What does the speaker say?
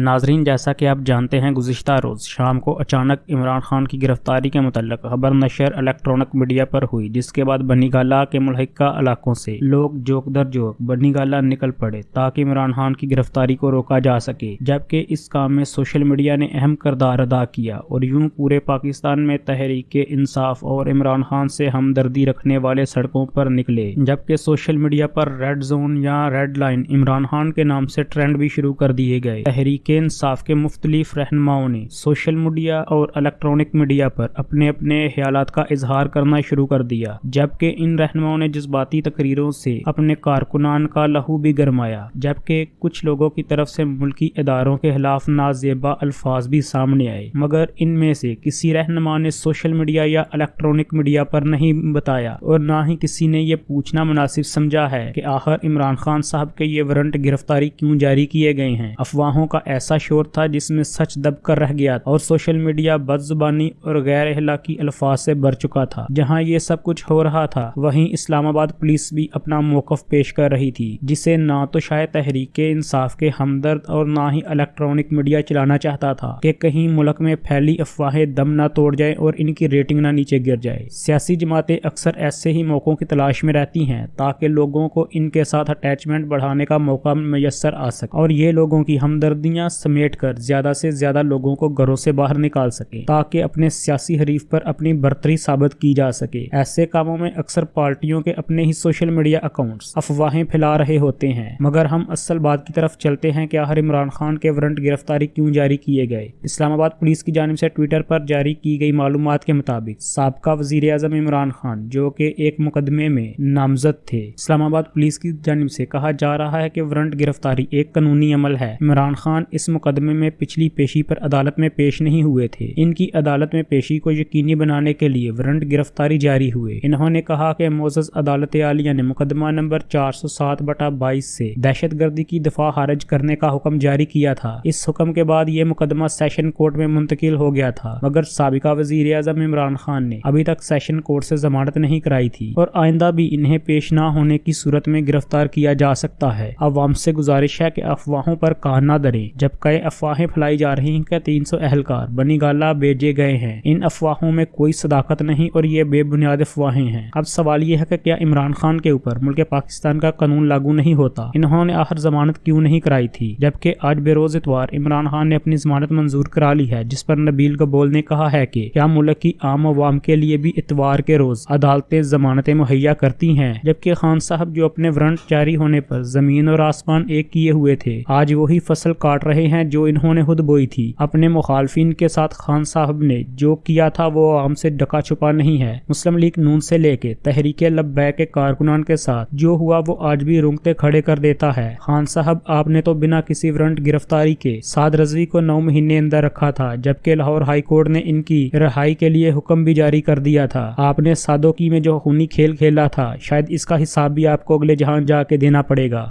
ناظرین، جیسا کہ آپ جانتے ہیں، گزشتہ روز شام کو اچانک عمران خان کی گرفتاری کے متعلق خبر نشر الیکٹرانک میڈیا پر ہوئی، جس کے بعد بنی گالا کے ملحقہ علاقوں سے لوگ جوک در جوک بنی گالا نکل پڑے تاکہ عمران خان کی گرفتاری کو روکا جا سکے۔ جبکہ اس کام میں سوشل میڈیا نے اہم کردار ادا کیا اور یوں پورے پاکستان میں تحریک انصاف اور عمران خان سے ہمدردی رکھنے والے سڑکوں پر نکلے۔ جبکہ سوشل میڈیا پر ریڈ زون یا ریڈ لائن عمران خان کے نام سے ٹرینڈ بھی شروع کر دیے گئے۔ تحریک انصاف کے مختلف رہنماؤں نے سوشل میڈیا اور الیکٹرانک میڈیا پر اپنے اپنے خیالات کا اظہار کرنا شروع کر دیا، جبکہ ان رہنماؤں نے جذباتی تقریروں سے اپنے کارکنان کا لہو بھی گرمایا، جبکہ کچھ لوگوں کی طرف سے ملکی اداروں کے خلاف نازیبا الفاظ بھی سامنے آئے۔ مگر ان میں سے کسی رہنما نے سوشل میڈیا یا الیکٹرانک میڈیا پر نہیں بتایا اور نہ ہی کسی نے یہ پوچھنا مناسب سمجھا ہے کہ آخر عمران خان صاحب کے یہ ورنٹ گرفتاری کیوں جاری کیے گئے ہیں؟ افواہوں کا ایسا شور تھا جس میں سچ دب کر رہ گیا اور سوشل میڈیا بد زبانی اور غیر اخلاقی الفاظ سے بھر چکا تھا۔ جہاں یہ سب کچھ ہو رہا تھا، وہیں اسلام آباد پولیس بھی اپنا موقف پیش کر رہی تھی، جسے نہ تو شاید تحریک انصاف کے ہمدرد اور نہ ہی الیکٹرانک میڈیا چلانا چاہتا تھا کہ کہیں ملک میں پھیلی افواہیں دم نہ توڑ جائے اور ان کی ریٹنگ نہ نیچے گر جائے۔ سیاسی جماعتیں اکثر ایسے ہی موقعوں کی تلاش میں رہتی ہیں تاکہ لوگوں کو ان کے ساتھ اٹیچمنٹ بڑھانے کا موقع میسر آ سکے اور یہ لوگوں کی ہمدردیاں سمیٹ کر زیادہ سے زیادہ لوگوں کو گھروں سے باہر نکال سکے، تاکہ اپنے سیاسی حریف پر اپنی برتری ثابت کی جا سکے۔ ایسے کاموں میں اکثر پارٹیوں کے اپنے ہی سوشل میڈیا اکاؤنٹس افواہیں پھیلا رہے ہوتے ہیں، مگر ہم اصل بات کی طرف چلتے ہیں کہ آخر عمران خان کے ورنٹ گرفتاری کیوں جاری کیے گئے؟ اسلام آباد پولیس کی جانب سے ٹویٹر پر جاری کی گئی معلومات کے مطابق سابقہ وزیر اعظم عمران خان، جو کہ ایک مقدمے میں نامزد تھے۔ اسلام آباد پولیس کی جانب سے کہا جا رہا ہے کہ ورنٹ گرفتاری ایک قانونی عمل ہے۔ عمران خان اس مقدمے میں پچھلی پیشی پر عدالت میں پیش نہیں ہوئے تھے۔ ان کی عدالت میں پیشی کو یقینی بنانے کے لیے ورنٹ گرفتاری جاری ہوئے۔ انہوں نے کہا کہ موزز عدالت عالیہ نے مقدمہ نمبر چار سو سات بٹا بائیس سے دہشت گردی کی دفاع خارج کرنے کا حکم جاری کیا تھا۔ اس حکم کے بعد یہ مقدمہ سیشن کورٹ میں منتقل ہو گیا تھا، مگر سابقہ وزیر اعظم عمران خان نے ابھی تک سیشن کورٹ سے ضمانت نہیں کرائی تھی اور آئندہ بھی انہیں پیش نہ ہونے کی صورت میں گرفتار کیا جا سکتا ہے۔ عوام سے گزارش ہے کہ افواہوں پر کہا نہ دریں۔ جب کئی افواہیں پھیلائی جا رہی ہیں کہ تین سو اہلکار بنی گالا بیجے گئے ہیں، ان افواہوں میں کوئی صداقت نہیں اور یہ بے بنیاد افواہیں ہیں۔ اب سوال یہ ہے کہ کیا عمران خان کے اوپر ملک پاکستان کا قانون لاگو نہیں ہوتا؟ انہوں نے آخر ضمانت کیوں نہیں کرائی تھی؟ جبکہ آج بے روز اتوار عمران خان نے اپنی ضمانت منظور کرا لی ہے، جس پر نبیل قبول نے کہا ہے کہ کیا ملک کی عام عوام کے لیے بھی اتوار کے روز عدالتیں ضمانتیں مہیا کرتی ہیں؟ جبکہ خان صاحب جو اپنے ورنٹ جاری ہونے پر زمین اور آسمان ایک کیے ہوئے تھے، آج وہی فصل کاٹ رہے ہیں جو انہوں نے خود بوئی تھی۔ اپنے مخالفین کے ساتھ خان صاحب نے جو کیا تھا وہ عام سے ڈکا چھپا نہیں ہے۔ مسلم لیگ نون سے لے کے تحریک لبیک کے کارکنان کے ساتھ جو ہوا وہ آج بھی رونگتے کھڑے کر دیتا ہے۔ خان صاحب، آپ نے تو بنا کسی ورنٹ گرفتاری کے ساد رضوی کو نو مہینے اندر رکھا تھا، جبکہ لاہور ہائی کورٹ نے ان کی رہائی کے لیے حکم بھی جاری کر دیا تھا۔ آپ نے سادوکی میں جو خونی کھیل کھیلا تھا، شاید اس کا حساب بھی آپ کو اگلے جہاں جا کے دینا پڑے گا۔